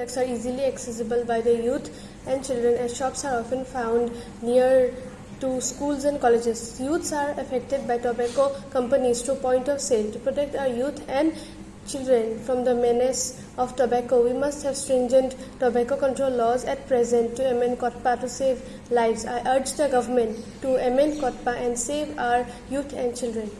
Products are easily accessible by the youth and children as shops are often found near to schools and colleges. Youths are affected by tobacco companies to point of sale. To protect our youth and children from the menace of tobacco, we must have stringent tobacco control laws at present to amend COTPA to save lives. I urge the government to amend COTPA and save our youth and children.